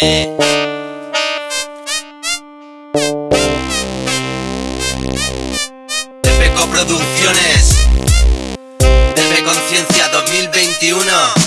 Sí. Tepeco Producciones. Tepe Conciencia 2021.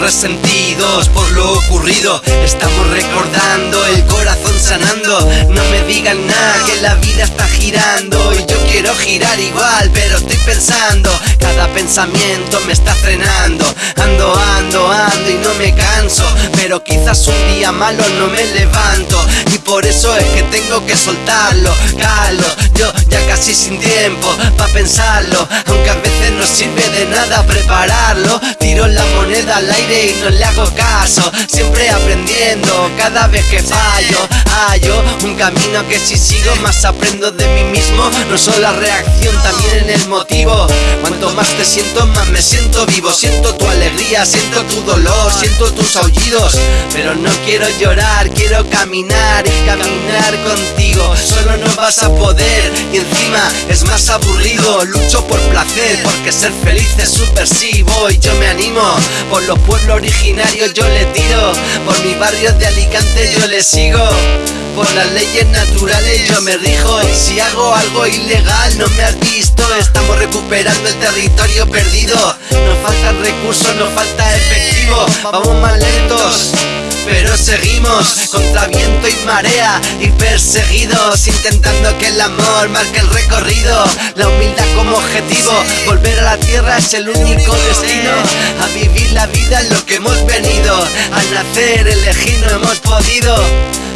Resentidos por lo ocurrido, estamos recordando el corazón sanando. No me digan nada que la vida está girando y yo quiero girar igual, pero estoy pensando, cada pensamiento me está frenando. Ando, ando, ando y no me canso, pero quizás un día malo no me levanto y por eso es que tengo que soltarlo, calo. Yo ya casi sin tiempo pa pensarlo, aunque a veces no sirve de nada prepararlo. Tiro la moneda al aire y no le hago caso, siempre aprendiendo cada vez que fallo. Hallo un camino que si sigo más aprendo de mí mismo, no solo la reacción, también en el motivo. Cuanto más te siento, más me siento vivo. Siento tu alegría, siento tu dolor, siento tus aullidos. Pero no quiero llorar, quiero caminar y caminar contigo. Solo no vas a poder y encima es más aburrido. Lucho por placer, porque ser feliz es subversivo. Y yo me animo, por los pueblos originarios yo le tiro. Por mi barrio de Alicante yo le sigo. Por las leyes naturales yo me rijo. Y si hago algo ilegal no me has visto Estamos recuperando el territorio perdido. Nos faltan recursos, nos falta efectivo. Vamos más lentos pero seguimos. Contra viento y marea y perseguidos. Intentando que el amor marque el recorrido. La humildad como objetivo volver a la tierra es el único destino. A vivir la vida en lo que hemos venido. Al nacer elegir no hemos podido.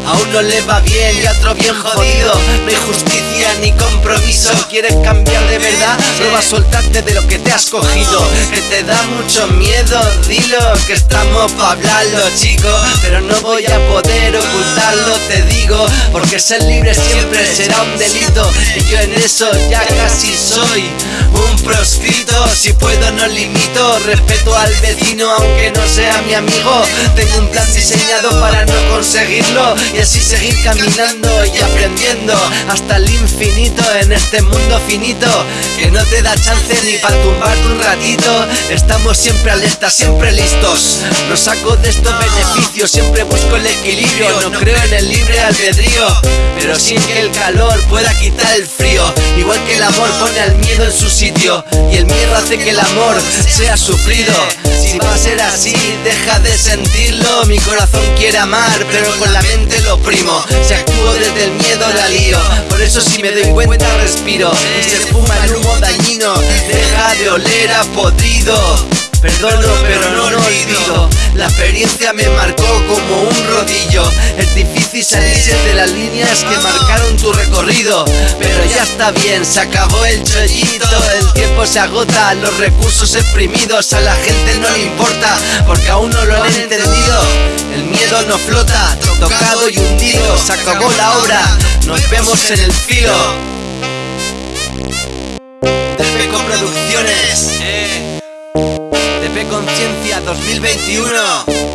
A uno le va bien y a otro bien jodido. No hay justicia ni compromiso. ¿Quieres cambiar de verdad? Prueba a soltarte de lo que te has cogido. Que te da mucho miedo, dilo Que estamos pa' hablarlo chico. Pero no voy a poder ocultarlo, te digo. Porque ser libre siempre será un delito. Y yo en eso ya casi soy un proscrito. Si puedo no limito, respeto al vecino aunque no sea mi amigo Tengo un plan diseñado para no conseguirlo y así seguir caminando y aprendiendo hasta el infinito en este mundo finito que no te da chance ni para tumbarte un ratito. Estamos siempre alerta, siempre listos. No saco de estos beneficios, siempre busco el equilibrio. No creo en el libre albedrío, pero sin que el calor pueda quitar el frío. Igual que el amor pone al miedo en su sitio y el miedo hace que el amor sea sufrido. Si va a ser así, deja de sentirlo. Mi corazón quiere amar, pero con la mente lo primo. Si actúo desde el miedo la lío. Por eso si me doy cuenta respiro. Y se fuma el humo dañino. Deja de oler a podrido. Perdono pero no lo olvido. La experiencia me marcó como un rodillo. Es difícil salirse de las líneas que marcaron tu recorrido Pero ya está bien, se acabó el chollito. El tiempo se agota, los recursos exprimidos A la gente no le importa porque aún no lo han entendido. El miedo no flota, tocado y hundido Se acabó la obra, nos vemos en el filo 2021